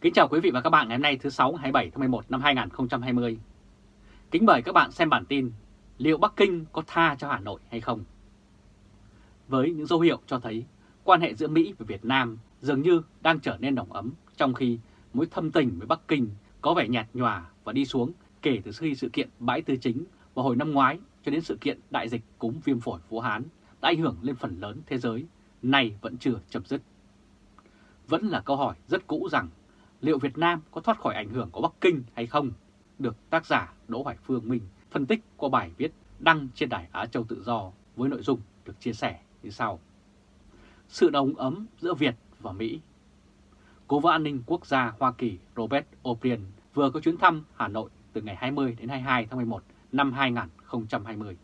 Kính chào quý vị và các bạn ngày hôm nay thứ 6 27 tháng 11 năm 2020. Kính mời các bạn xem bản tin liệu Bắc Kinh có tha cho Hà Nội hay không? Với những dấu hiệu cho thấy quan hệ giữa Mỹ và Việt Nam dường như đang trở nên nồng ấm trong khi mối thâm tình với Bắc Kinh có vẻ nhạt nhòa và đi xuống kể từ khi sự kiện bãi tư chính vào hồi năm ngoái cho đến sự kiện đại dịch cúm viêm phổi Vũ Hán đã ảnh hưởng lên phần lớn thế giới, nay vẫn chưa chấm dứt. Vẫn là câu hỏi rất cũ rằng liệu Việt Nam có thoát khỏi ảnh hưởng của Bắc Kinh hay không, được tác giả Đỗ Hoài Phương Minh phân tích qua bài viết đăng trên đài Á Châu Tự Do với nội dung được chia sẻ như sau. Sự đồng ấm giữa Việt và Mỹ Cố vấn an ninh quốc gia Hoa Kỳ Robert O'Brien vừa có chuyến thăm Hà Nội từ ngày 20 đến 22 tháng 11 năm 2020.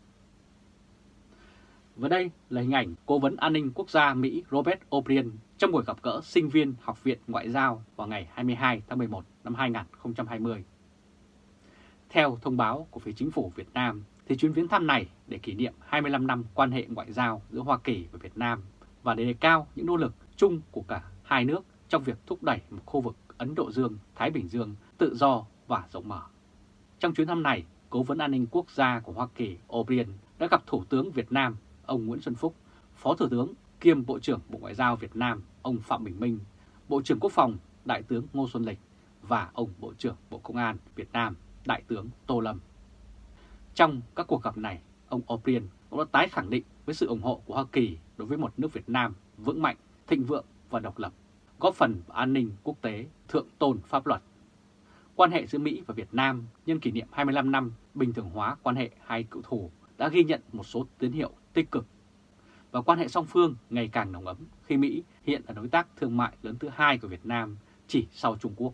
Và đây là hình ảnh Cố vấn an ninh quốc gia Mỹ Robert O'Brien trong buổi gặp gỡ sinh viên Học viện Ngoại giao vào ngày 22 tháng 11 năm 2020. Theo thông báo của phía chính phủ Việt Nam, thì chuyến viếng thăm này để kỷ niệm 25 năm quan hệ ngoại giao giữa Hoa Kỳ và Việt Nam và để đề cao những nỗ lực chung của cả hai nước trong việc thúc đẩy một khu vực Ấn Độ Dương-Thái Bình Dương tự do và rộng mở. Trong chuyến thăm này, Cố vấn an ninh quốc gia của Hoa Kỳ O'Brien đã gặp Thủ tướng Việt Nam ông Nguyễn Xuân Phúc, Phó Thủ tướng kiêm Bộ trưởng Bộ Ngoại giao Việt Nam ông Phạm Bình Minh, Bộ trưởng Quốc phòng Đại tướng Ngô Xuân Lịch và ông Bộ trưởng Bộ Công an Việt Nam Đại tướng Tô Lâm. Trong các cuộc gặp này, ông O'Brien cũng đã tái khẳng định với sự ủng hộ của Hoa Kỳ đối với một nước Việt Nam vững mạnh, thịnh vượng và độc lập, góp phần vào an ninh quốc tế, thượng tôn pháp luật. Quan hệ giữa Mỹ và Việt Nam nhân kỷ niệm 25 năm bình thường hóa quan hệ hai cựu thù đã ghi nhận một số tín hiệu tích cực. Và quan hệ song phương ngày càng nồng ấm khi Mỹ hiện là đối tác thương mại lớn thứ hai của Việt Nam chỉ sau Trung Quốc.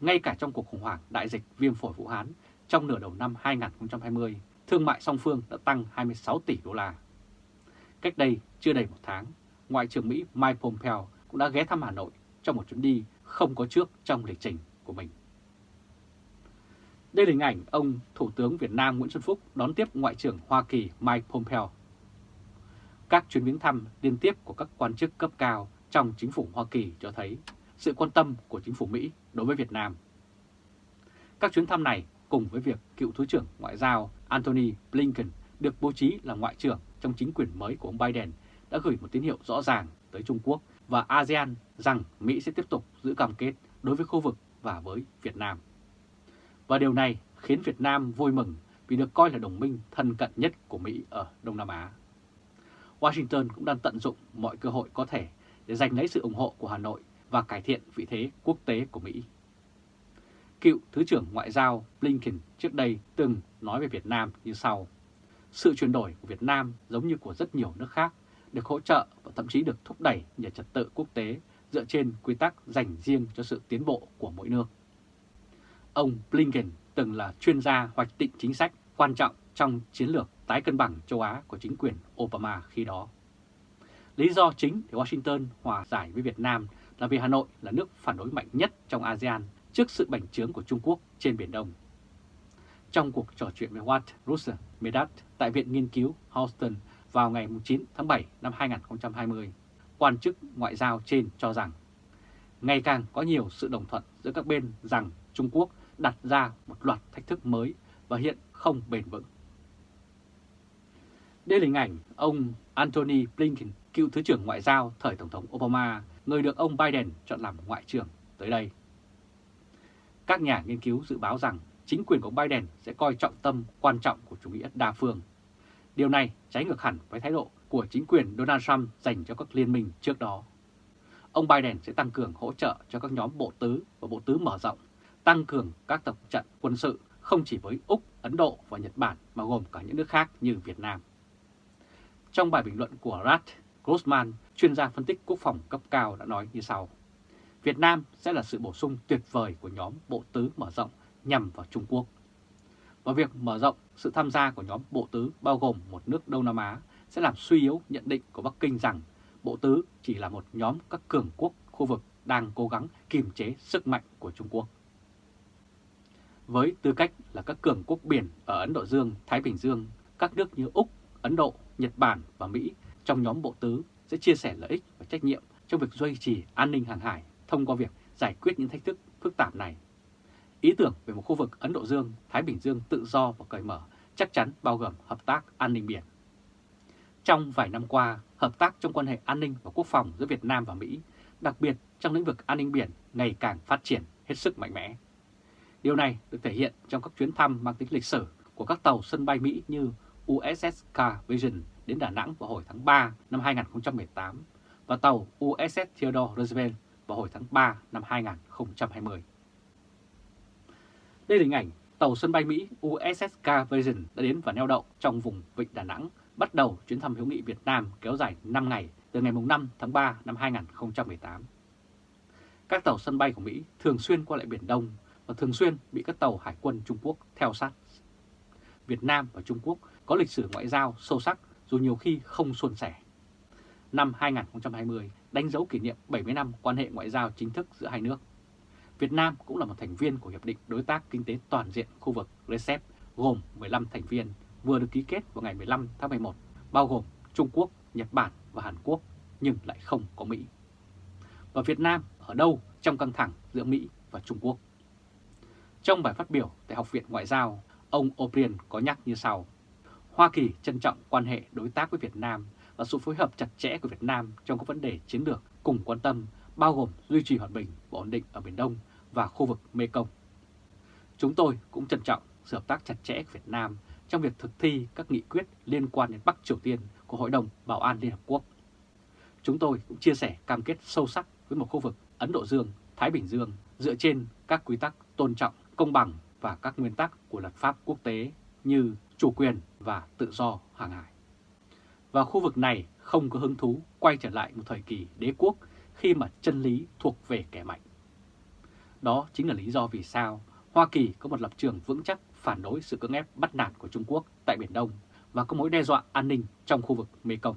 Ngay cả trong cuộc khủng hoảng đại dịch viêm phổi Vũ Hán trong nửa đầu năm 2020, thương mại song phương đã tăng 26 tỷ đô la. Cách đây chưa đầy một tháng, Ngoại trưởng Mỹ Mike Pompeo cũng đã ghé thăm Hà Nội trong một chuyến đi không có trước trong lịch trình của mình. Đây là hình ảnh ông Thủ tướng Việt Nam Nguyễn Xuân Phúc đón tiếp Ngoại trưởng Hoa Kỳ Mike Pompeo. Các chuyến viếng thăm liên tiếp của các quan chức cấp cao trong chính phủ Hoa Kỳ cho thấy sự quan tâm của chính phủ Mỹ đối với Việt Nam. Các chuyến thăm này cùng với việc cựu Thứ trưởng Ngoại giao Antony Blinken được bố trí là Ngoại trưởng trong chính quyền mới của ông Biden đã gửi một tín hiệu rõ ràng tới Trung Quốc và ASEAN rằng Mỹ sẽ tiếp tục giữ cam kết đối với khu vực và với Việt Nam. Và điều này khiến Việt Nam vui mừng vì được coi là đồng minh thân cận nhất của Mỹ ở Đông Nam Á. Washington cũng đang tận dụng mọi cơ hội có thể để giành lấy sự ủng hộ của Hà Nội và cải thiện vị thế quốc tế của Mỹ. Cựu Thứ trưởng Ngoại giao Blinken trước đây từng nói về Việt Nam như sau. Sự chuyển đổi của Việt Nam giống như của rất nhiều nước khác, được hỗ trợ và thậm chí được thúc đẩy nhờ trật tự quốc tế dựa trên quy tắc dành riêng cho sự tiến bộ của mỗi nước. Ông Blinken từng là chuyên gia hoạch định chính sách quan trọng trong chiến lược tái cân bằng châu Á của chính quyền Obama khi đó. Lý do chính để Washington hòa giải với Việt Nam là vì Hà Nội là nước phản đối mạnh nhất trong ASEAN trước sự bành trướng của Trung Quốc trên Biển Đông. Trong cuộc trò chuyện với Watt Russell Medat tại Viện Nghiên cứu Houston vào ngày 9 tháng 7 năm 2020, quan chức ngoại giao trên cho rằng ngày càng có nhiều sự đồng thuận giữa các bên rằng Trung Quốc đặt ra một loạt thách thức mới và hiện không bền vững. Đây là hình ảnh ông Antony Blinken, cựu Thứ trưởng Ngoại giao thời Tổng thống Obama, người được ông Biden chọn làm Ngoại trưởng tới đây. Các nhà nghiên cứu dự báo rằng chính quyền của Biden sẽ coi trọng tâm quan trọng của chủ nghĩa đa phương. Điều này trái ngược hẳn với thái độ của chính quyền Donald Trump dành cho các liên minh trước đó. Ông Biden sẽ tăng cường hỗ trợ cho các nhóm bộ tứ và bộ tứ mở rộng tăng cường các tập trận quân sự không chỉ với Úc, Ấn Độ và Nhật Bản mà gồm cả những nước khác như Việt Nam. Trong bài bình luận của Rat Grossman, chuyên gia phân tích quốc phòng cấp cao đã nói như sau. Việt Nam sẽ là sự bổ sung tuyệt vời của nhóm bộ tứ mở rộng nhằm vào Trung Quốc. Và việc mở rộng sự tham gia của nhóm bộ tứ bao gồm một nước Đông Nam Á sẽ làm suy yếu nhận định của Bắc Kinh rằng bộ tứ chỉ là một nhóm các cường quốc khu vực đang cố gắng kiềm chế sức mạnh của Trung Quốc với tư cách là các cường quốc biển ở Ấn Độ Dương, Thái Bình Dương, các nước như Úc, Ấn Độ, Nhật Bản và Mỹ trong nhóm bộ tứ sẽ chia sẻ lợi ích và trách nhiệm trong việc duy trì an ninh hàng hải thông qua việc giải quyết những thách thức phức tạp này. Ý tưởng về một khu vực Ấn Độ Dương, Thái Bình Dương tự do và cởi mở chắc chắn bao gồm hợp tác an ninh biển. Trong vài năm qua, hợp tác trong quan hệ an ninh và quốc phòng giữa Việt Nam và Mỹ, đặc biệt trong lĩnh vực an ninh biển ngày càng phát triển hết sức mạnh mẽ. Điều này được thể hiện trong các chuyến thăm mang tính lịch sử của các tàu sân bay Mỹ như USS Car Vision đến Đà Nẵng vào hồi tháng 3 năm 2018 và tàu USS Theodore Roosevelt vào hồi tháng 3 năm 2020. Đây là hình ảnh tàu sân bay Mỹ USS Car Vision đã đến và neo đậu trong vùng Vịnh Đà Nẵng, bắt đầu chuyến thăm hữu nghị Việt Nam kéo dài 5 ngày từ ngày 5 tháng 3 năm 2018. Các tàu sân bay của Mỹ thường xuyên qua lại Biển Đông và thường xuyên bị các tàu hải quân Trung Quốc theo sát. Việt Nam và Trung Quốc có lịch sử ngoại giao sâu sắc dù nhiều khi không suôn sẻ. Năm 2020 đánh dấu kỷ niệm 70 năm quan hệ ngoại giao chính thức giữa hai nước. Việt Nam cũng là một thành viên của Hiệp định Đối tác Kinh tế Toàn diện khu vực RCEP gồm 15 thành viên vừa được ký kết vào ngày 15 tháng 11, bao gồm Trung Quốc, Nhật Bản và Hàn Quốc, nhưng lại không có Mỹ. Và Việt Nam ở đâu trong căng thẳng giữa Mỹ và Trung Quốc? Trong bài phát biểu tại Học viện Ngoại giao, ông O'Brien có nhắc như sau. Hoa Kỳ trân trọng quan hệ đối tác với Việt Nam và sự phối hợp chặt chẽ của Việt Nam trong các vấn đề chiến lược cùng quan tâm bao gồm duy trì hòa bình và ổn định ở Biển Đông và khu vực Mekong. Chúng tôi cũng trân trọng sự hợp tác chặt chẽ của Việt Nam trong việc thực thi các nghị quyết liên quan đến Bắc Triều Tiên của Hội đồng Bảo an Liên Hợp Quốc. Chúng tôi cũng chia sẻ cam kết sâu sắc với một khu vực Ấn Độ Dương, Thái Bình Dương dựa trên các quy tắc tôn trọng, công bằng và các nguyên tắc của luật pháp quốc tế như chủ quyền và tự do hàng hải. Và khu vực này không có hứng thú quay trở lại một thời kỳ đế quốc khi mà chân lý thuộc về kẻ mạnh. Đó chính là lý do vì sao Hoa Kỳ có một lập trường vững chắc phản đối sự cưỡng ép bắt nạt của Trung Quốc tại Biển Đông và có mối đe dọa an ninh trong khu vực Mekong.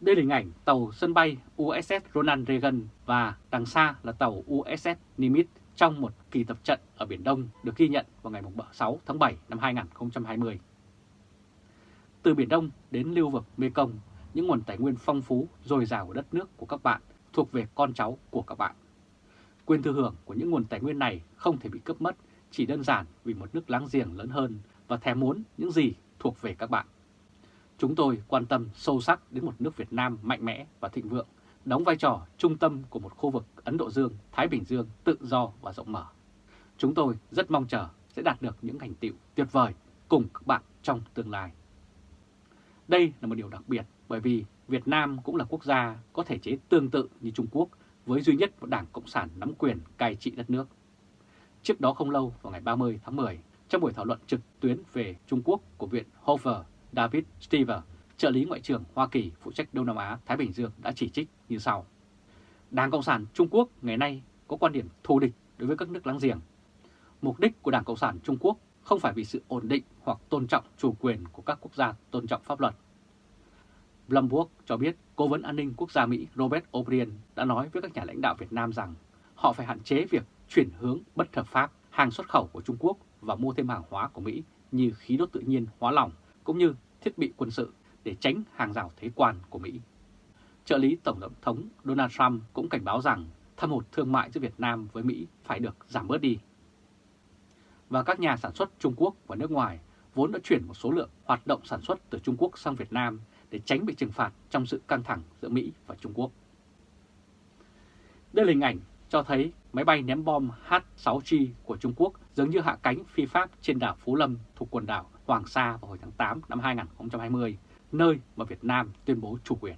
Đây là hình ảnh tàu sân bay USS Ronald Reagan và đằng xa là tàu USS Nimitz trong một kỳ tập trận ở Biển Đông được ghi nhận vào ngày 6 tháng 7 năm 2020. Từ Biển Đông đến lưu vực Mekong, những nguồn tài nguyên phong phú, dồi dào của đất nước của các bạn thuộc về con cháu của các bạn. Quyền thừa hưởng của những nguồn tài nguyên này không thể bị cướp mất chỉ đơn giản vì một nước láng giềng lớn hơn và thèm muốn những gì thuộc về các bạn. Chúng tôi quan tâm sâu sắc đến một nước Việt Nam mạnh mẽ và thịnh vượng, đóng vai trò trung tâm của một khu vực Ấn Độ Dương, Thái Bình Dương tự do và rộng mở. Chúng tôi rất mong chờ sẽ đạt được những thành tựu tuyệt vời cùng các bạn trong tương lai. Đây là một điều đặc biệt bởi vì Việt Nam cũng là quốc gia có thể chế tương tự như Trung Quốc với duy nhất một đảng Cộng sản nắm quyền cai trị đất nước. Trước đó không lâu vào ngày 30 tháng 10, trong buổi thảo luận trực tuyến về Trung Quốc của Viện Hoover, David Stever, trợ lý Ngoại trưởng Hoa Kỳ phụ trách Đông Nam Á, Thái Bình Dương đã chỉ trích như sau. Đảng Cộng sản Trung Quốc ngày nay có quan điểm thù địch đối với các nước láng giềng. Mục đích của Đảng Cộng sản Trung Quốc không phải vì sự ổn định hoặc tôn trọng chủ quyền của các quốc gia tôn trọng pháp luật. Bloomberg cho biết Cố vấn an ninh quốc gia Mỹ Robert O'Brien đã nói với các nhà lãnh đạo Việt Nam rằng họ phải hạn chế việc chuyển hướng bất hợp pháp hàng xuất khẩu của Trung Quốc và mua thêm hàng hóa của Mỹ như khí đốt tự nhiên hóa lỏng cũng như thiết bị quân sự để tránh hàng rào thế quan của Mỹ. Trợ lý Tổng thống Donald Trump cũng cảnh báo rằng thâm hụt thương mại giữa Việt Nam với Mỹ phải được giảm bớt đi. Và các nhà sản xuất Trung Quốc và nước ngoài vốn đã chuyển một số lượng hoạt động sản xuất từ Trung Quốc sang Việt Nam để tránh bị trừng phạt trong sự căng thẳng giữa Mỹ và Trung Quốc. Đây là hình ảnh cho thấy máy bay ném bom H-6G của Trung Quốc giống như hạ cánh phi pháp trên đảo Phú Lâm thuộc quần đảo Hoàng Sa vào hồi tháng 8 năm 2020, nơi mà Việt Nam tuyên bố chủ quyền.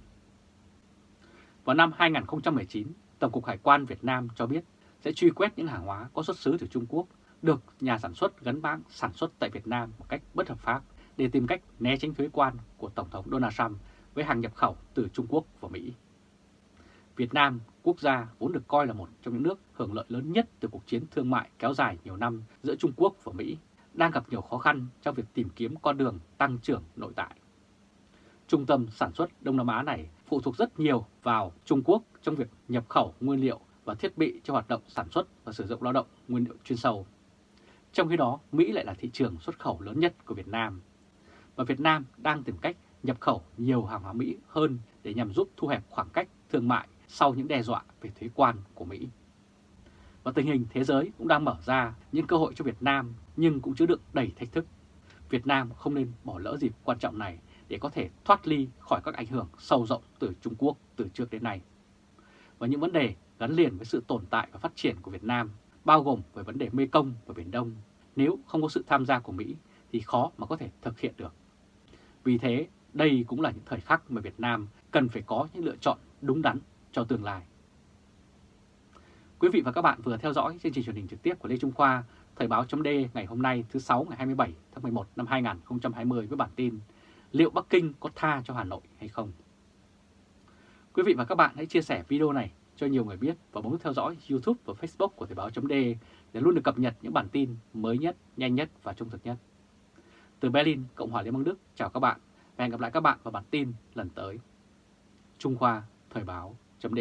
Vào năm 2019, Tổng cục Hải quan Việt Nam cho biết sẽ truy quét những hàng hóa có xuất xứ từ Trung Quốc được nhà sản xuất gắn bảng sản xuất tại Việt Nam một cách bất hợp pháp để tìm cách né tránh thuế quan của Tổng thống Donald Trump với hàng nhập khẩu từ Trung Quốc và Mỹ. Việt Nam, quốc gia vốn được coi là một trong những nước hưởng lợi lớn nhất từ cuộc chiến thương mại kéo dài nhiều năm giữa Trung Quốc và Mỹ, đang gặp nhiều khó khăn trong việc tìm kiếm con đường tăng trưởng nội tại. Trung tâm sản xuất Đông Nam Á này phụ thuộc rất nhiều vào Trung Quốc trong việc nhập khẩu nguyên liệu và thiết bị cho hoạt động sản xuất và sử dụng lao động nguyên liệu chuyên sâu. Trong khi đó, Mỹ lại là thị trường xuất khẩu lớn nhất của Việt Nam. Và Việt Nam đang tìm cách nhập khẩu nhiều hàng hóa Mỹ hơn để nhằm giúp thu hẹp khoảng cách thương mại sau những đe dọa về thuế quan của Mỹ. Và tình hình thế giới cũng đang mở ra những cơ hội cho Việt Nam nhưng cũng chứa đựng đầy thách thức. Việt Nam không nên bỏ lỡ dịp quan trọng này để có thể thoát ly khỏi các ảnh hưởng sâu rộng từ Trung Quốc từ trước đến nay. Và những vấn đề gắn liền với sự tồn tại và phát triển của Việt Nam, bao gồm về vấn đề Mê Công và Biển Đông, nếu không có sự tham gia của Mỹ thì khó mà có thể thực hiện được. Vì thế, đây cũng là những thời khắc mà Việt Nam cần phải có những lựa chọn đúng đắn cho tương lai. Quý vị và các bạn vừa theo dõi chương trình truyền hình trực tiếp của Lê Trung Khoa, Thời báo chấm ngày hôm nay thứ 6 ngày 27 tháng 11 năm 2020 với bản tin Liệu Bắc Kinh có tha cho Hà Nội hay không? Quý vị và các bạn hãy chia sẻ video này cho nhiều người biết và bấm theo dõi YouTube và Facebook của Thời báo.de để luôn được cập nhật những bản tin mới nhất, nhanh nhất và trung thực nhất. Từ Berlin, Cộng hòa Liên bang Đức, chào các bạn và hẹn gặp lại các bạn vào bản tin lần tới. Trung Khoa Thời báo chấm